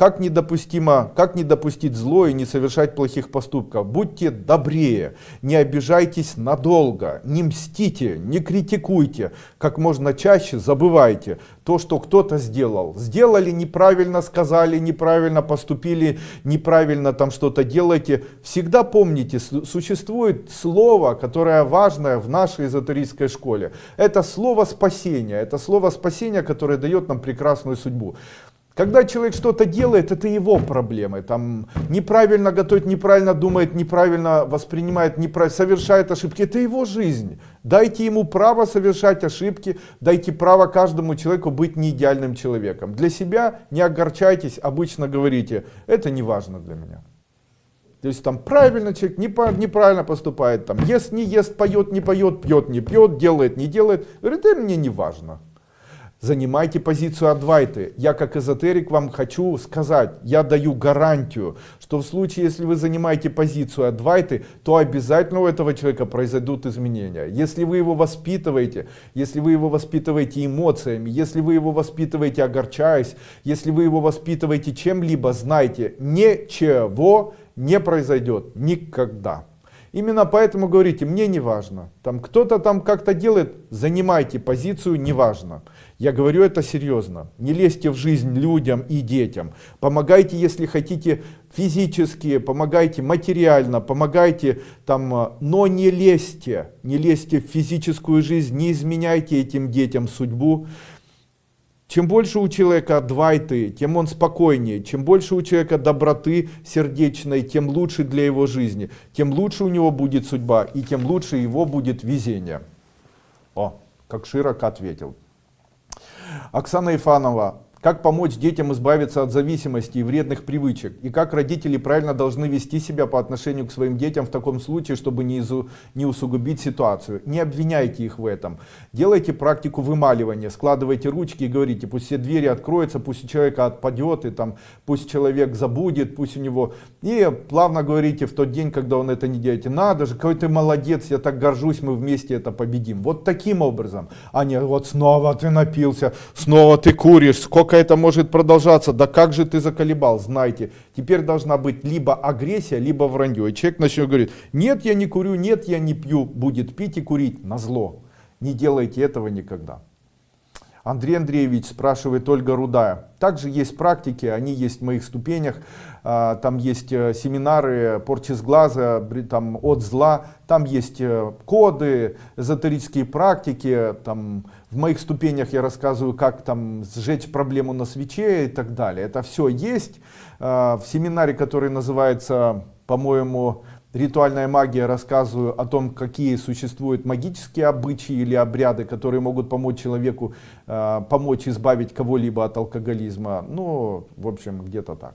как недопустимо, как не допустить зло и не совершать плохих поступков? Будьте добрее, не обижайтесь надолго, не мстите, не критикуйте, как можно чаще забывайте то, что кто-то сделал. Сделали неправильно, сказали неправильно, поступили неправильно, там что-то делаете. Всегда помните, существует слово, которое важное в нашей эзотерической школе. Это слово спасения, это слово спасения, которое дает нам прекрасную судьбу. Когда человек что-то делает, это его проблемы. Там неправильно готовит, неправильно думает, неправильно воспринимает, неправильно, совершает ошибки. Это его жизнь. Дайте ему право совершать ошибки, дайте право каждому человеку быть не идеальным человеком. Для себя не огорчайтесь, обычно говорите, это не важно для меня. То есть там правильно человек неправильно поступает, там ест, не ест, поет, не поет, пьет, не пьет, делает, не делает. Говорит, это мне не важно. Занимайте позицию Адвайты. Я как эзотерик вам хочу сказать, я даю гарантию, что в случае, если вы занимаете позицию Адвайты, то обязательно у этого человека произойдут изменения. Если вы его воспитываете, если вы его воспитываете эмоциями, если вы его воспитываете огорчаясь, если вы его воспитываете чем-либо, знайте, ничего не произойдет никогда. Именно поэтому говорите, мне не важно. Там кто-то там как-то делает, занимайте позицию, не важно. Я говорю это серьезно. Не лезьте в жизнь людям и детям. Помогайте, если хотите, физически, помогайте материально, помогайте там, но не лезьте. Не лезьте в физическую жизнь, не изменяйте этим детям судьбу. Чем больше у человека двайты, тем он спокойнее. Чем больше у человека доброты сердечной, тем лучше для его жизни. Тем лучше у него будет судьба и тем лучше его будет везение. О, как широко ответил. Оксана Ифанова. Как помочь детям избавиться от зависимости и вредных привычек? И как родители правильно должны вести себя по отношению к своим детям в таком случае, чтобы не, изу, не усугубить ситуацию? Не обвиняйте их в этом. Делайте практику вымаливания. Складывайте ручки и говорите, пусть все двери откроются, пусть у человека отпадет, и там, пусть человек забудет, пусть у него... И плавно говорите в тот день, когда он это не делает. Надо же, какой ты молодец, я так горжусь, мы вместе это победим. Вот таким образом. А не вот снова ты напился, снова ты куришь, сколько сколько это может продолжаться, да как же ты заколебал, знайте, теперь должна быть либо агрессия, либо вранье. И человек начнет говорить, нет, я не курю, нет, я не пью, будет пить и курить на зло. Не делайте этого никогда. Андрей Андреевич спрашивает Ольга Рудая. Также есть практики, они есть в моих ступенях. А, там есть э, семинары порчи с глаза, там, от зла. Там есть э, коды, эзотерические практики. Там, в моих ступенях я рассказываю, как там сжечь проблему на свече и так далее. Это все есть. А, в семинаре, который называется, по-моему, ритуальная магия рассказываю о том, какие существуют магические обычаи или обряды, которые могут помочь человеку, э, помочь избавить кого-либо от алкоголизма. Ну, в общем, где-то так.